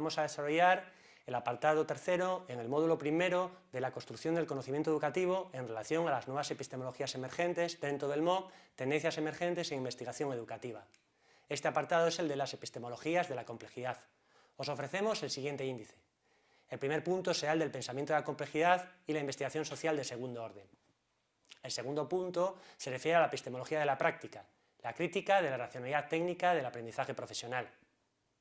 vamos a desarrollar el apartado tercero en el módulo primero de la construcción del conocimiento educativo en relación a las nuevas epistemologías emergentes dentro del MOOC, tendencias emergentes e investigación educativa. Este apartado es el de las epistemologías de la complejidad. Os ofrecemos el siguiente índice. El primer punto será el del pensamiento de la complejidad y la investigación social de segundo orden. El segundo punto se refiere a la epistemología de la práctica, la crítica de la racionalidad técnica del aprendizaje profesional.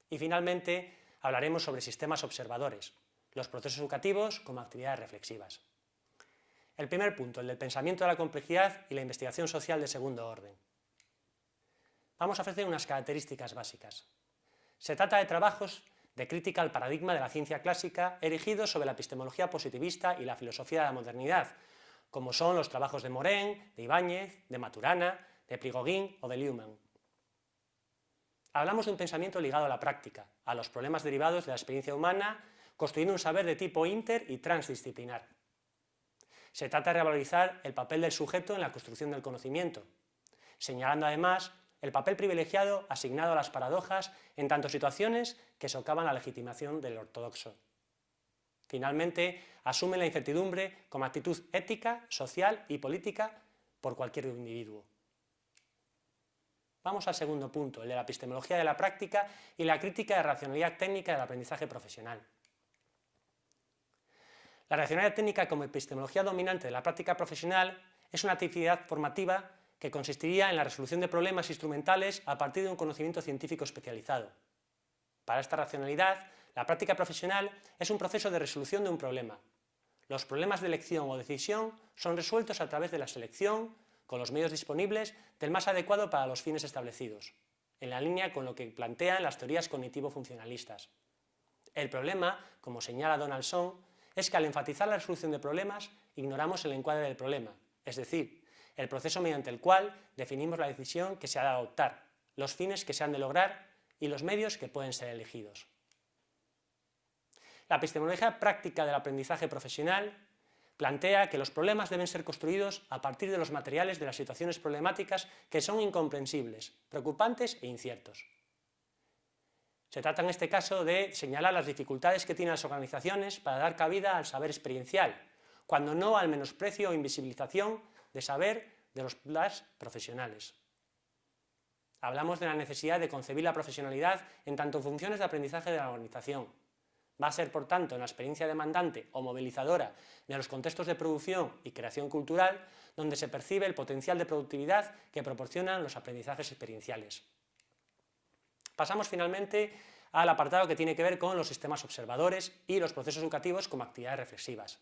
Y finalmente, hablaremos sobre sistemas observadores, los procesos educativos como actividades reflexivas. El primer punto, el del pensamiento de la complejidad y la investigación social de segundo orden. Vamos a ofrecer unas características básicas. Se trata de trabajos de crítica al paradigma de la ciencia clásica erigidos sobre la epistemología positivista y la filosofía de la modernidad, como son los trabajos de Morin, de Ibáñez, de Maturana, de Prigogine o de Luhmann. Hablamos de un pensamiento ligado a la práctica, a los problemas derivados de la experiencia humana, construyendo un saber de tipo inter y transdisciplinar. Se trata de revalorizar el papel del sujeto en la construcción del conocimiento, señalando además el papel privilegiado asignado a las paradojas en tanto situaciones que socavan la legitimación del ortodoxo. Finalmente, asume la incertidumbre como actitud ética, social y política por cualquier individuo. Vamos al segundo punto, el de la epistemología de la práctica y la crítica de racionalidad técnica del aprendizaje profesional. La racionalidad técnica como epistemología dominante de la práctica profesional es una actividad formativa que consistiría en la resolución de problemas instrumentales a partir de un conocimiento científico especializado. Para esta racionalidad, la práctica profesional es un proceso de resolución de un problema. Los problemas de elección o decisión son resueltos a través de la selección, con los medios disponibles, del más adecuado para los fines establecidos, en la línea con lo que plantean las teorías cognitivo-funcionalistas. El problema, como señala Donaldson, es que al enfatizar la resolución de problemas, ignoramos el encuadre del problema, es decir, el proceso mediante el cual definimos la decisión que se ha de adoptar, los fines que se han de lograr y los medios que pueden ser elegidos. La epistemología práctica del aprendizaje profesional plantea que los problemas deben ser construidos a partir de los materiales de las situaciones problemáticas que son incomprensibles, preocupantes e inciertos. Se trata en este caso de señalar las dificultades que tienen las organizaciones para dar cabida al saber experiencial, cuando no al menosprecio o invisibilización de saber de los profesionales. Hablamos de la necesidad de concebir la profesionalidad en tanto funciones de aprendizaje de la organización, Va a ser, por tanto, en la experiencia demandante o movilizadora de los contextos de producción y creación cultural donde se percibe el potencial de productividad que proporcionan los aprendizajes experienciales. Pasamos finalmente al apartado que tiene que ver con los sistemas observadores y los procesos educativos como actividades reflexivas.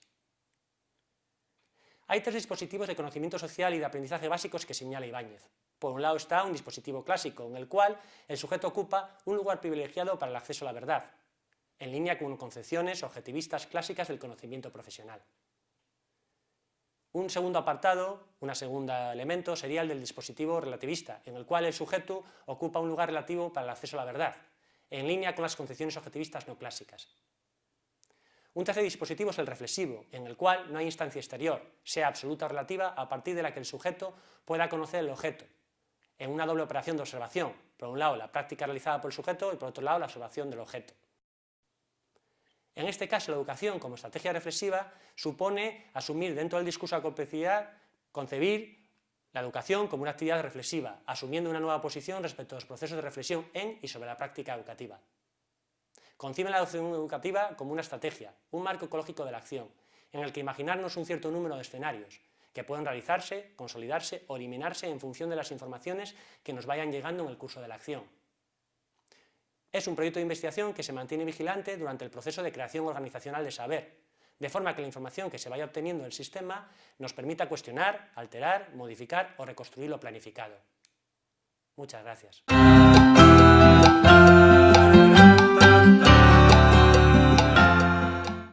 Hay tres dispositivos de conocimiento social y de aprendizaje básicos que señala Ibáñez. Por un lado está un dispositivo clásico, en el cual el sujeto ocupa un lugar privilegiado para el acceso a la verdad, en línea con concepciones objetivistas clásicas del conocimiento profesional. Un segundo apartado, un segundo elemento, sería el del dispositivo relativista, en el cual el sujeto ocupa un lugar relativo para el acceso a la verdad, en línea con las concepciones objetivistas no clásicas. Un tercer dispositivo es el reflexivo, en el cual no hay instancia exterior, sea absoluta o relativa, a partir de la que el sujeto pueda conocer el objeto, en una doble operación de observación, por un lado la práctica realizada por el sujeto y por otro lado la observación del objeto. En este caso, la educación como estrategia reflexiva supone asumir dentro del discurso de la complejidad, concebir la educación como una actividad reflexiva, asumiendo una nueva posición respecto a los procesos de reflexión en y sobre la práctica educativa. Concibe la educación educativa como una estrategia, un marco ecológico de la acción, en el que imaginarnos un cierto número de escenarios, que pueden realizarse, consolidarse o eliminarse en función de las informaciones que nos vayan llegando en el curso de la acción. Es un proyecto de investigación que se mantiene vigilante durante el proceso de creación organizacional de saber, de forma que la información que se vaya obteniendo del sistema nos permita cuestionar, alterar, modificar o reconstruir lo planificado. Muchas gracias.